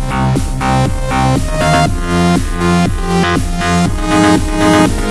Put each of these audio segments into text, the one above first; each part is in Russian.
We'll be right back.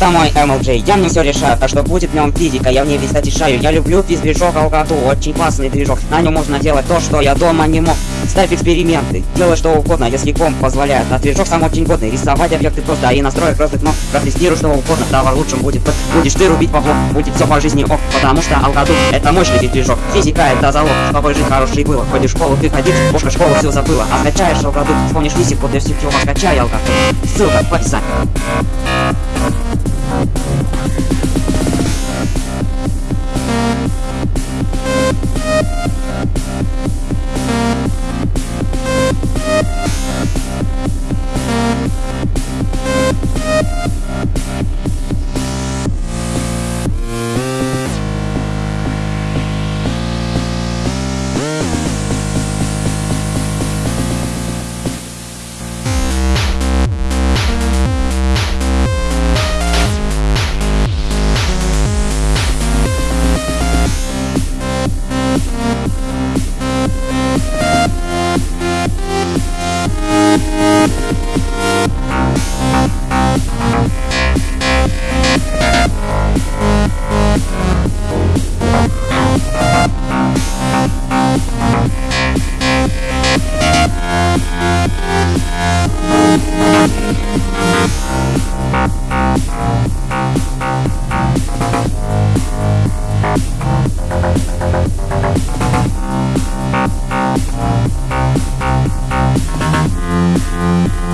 Это мой MLJ, я мне все решаю, а что будет в нем физика, я в ней весь отрешаю. Я люблю физ-движок очень классный движок. На нем можно делать то, что я дома не мог. Ставь эксперименты, делай что угодно, если комп позволяет. А движок сам очень годный, рисовать объекты просто, и настроек разных но протестируй что угодно, давай лучшим будет. Будешь ты рубить бабло, будет все по жизни ок, потому что алкоту это мощный движок. Физика это залог, чтобы жизнь хорошей было. Ходишь в школу, ты ходишь, бошка школу все забыла. А скачаешь алкоту, вспомнишь физику, ты все скачай алкоту. Ссылка в описании. Thank you.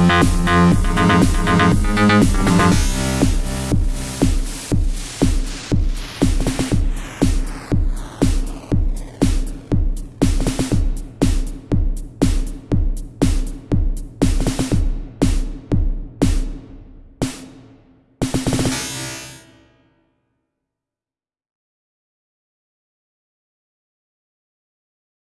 Thank